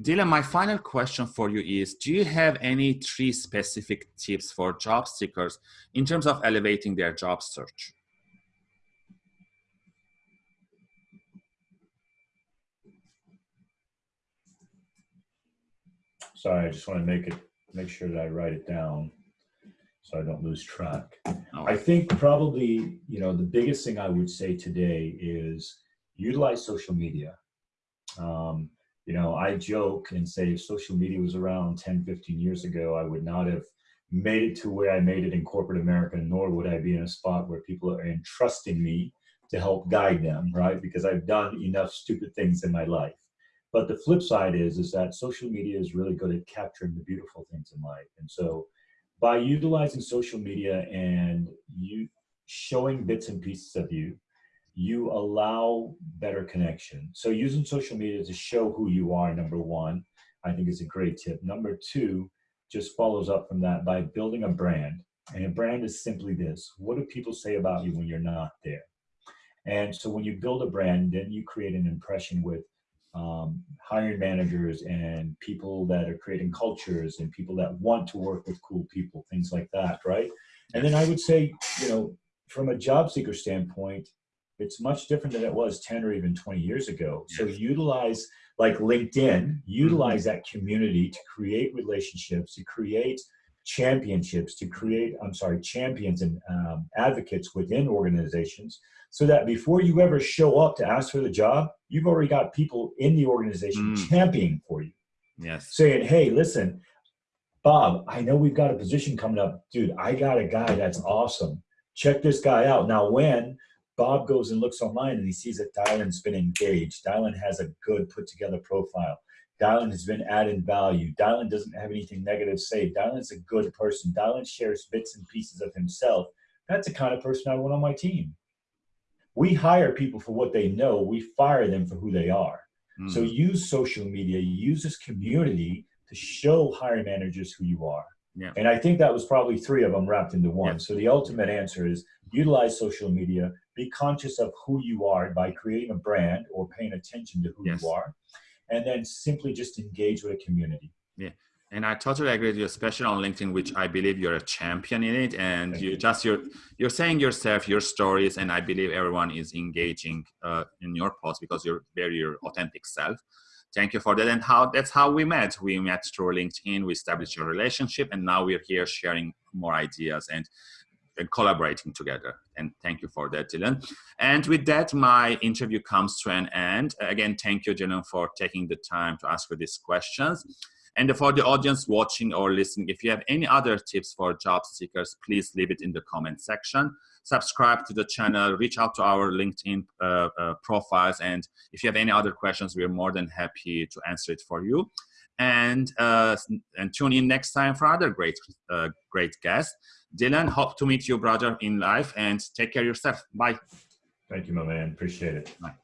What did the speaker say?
Dylan, my final question for you is, do you have any three specific tips for job seekers in terms of elevating their job search? Sorry, I just want to make it, make sure that I write it down so I don't lose track. Oh. I think probably, you know, the biggest thing I would say today is utilize social media. Um, you know, I joke and say if social media was around 10, 15 years ago, I would not have made it to where I made it in corporate America, nor would I be in a spot where people are entrusting me to help guide them, right? Because I've done enough stupid things in my life. But the flip side is, is that social media is really good at capturing the beautiful things in life. And so by utilizing social media and you showing bits and pieces of you, you allow better connection. So using social media to show who you are, number one, I think is a great tip. Number two, just follows up from that by building a brand. And a brand is simply this. What do people say about you when you're not there? And so when you build a brand, then you create an impression with um, hiring managers and people that are creating cultures and people that want to work with cool people, things like that, right? And then I would say, you know, from a job seeker standpoint, it's much different than it was 10 or even 20 years ago. So utilize like LinkedIn, utilize mm-hmm. that community to create relationships, to create championships, to create, I'm sorry, champions and um, advocates within organizations so that before you ever show up to ask for the job, you've already got people in the organization mm. championing for you. Yes. Saying, hey, listen, Bob, I know we've got a position coming up. Dude, I got a guy that's awesome. Check this guy out. Now, when Bob goes and looks online and he sees that Dylan's been engaged. Dylan has a good put together profile. Dylan has been adding value. Dylan doesn't have anything negative to say. Dylan's a good person. Dylan shares bits and pieces of himself. That's the kind of person I want on my team. We hire people for what they know. We fire them for who they are. Mm. So use social media, use this community to show hiring managers who you are. Yeah. And I think that was probably three of them wrapped into one. Yeah. So the ultimate answer is utilize social media, be conscious of who you are by creating a brand or paying attention to who yes. you are, and then simply just engage with a community. Yeah. And I totally agree with you, especially on LinkedIn, which I believe you're a champion in it. And Thank you, you just you're you're saying yourself, your stories, and I believe everyone is engaging uh, in your post because you're very your authentic self. Thank you for that. And how that's how we met. We met through LinkedIn. We established a relationship, and now we're here sharing more ideas and and collaborating together. And thank you for that, Dylan. And with that, my interview comes to an end. Again, thank you, Dylan, for taking the time to ask for these questions. And for the audience watching or listening, if you have any other tips for job seekers, please leave it in the comment section. Subscribe to the channel, reach out to our LinkedIn uh, uh, profiles, and if you have any other questions, we're more than happy to answer it for you. And uh, and tune in next time for other great uh, great guests. Dylan, hope to meet you, brother, in life, and take care of yourself. Bye. Thank you, my man. Appreciate it. Bye.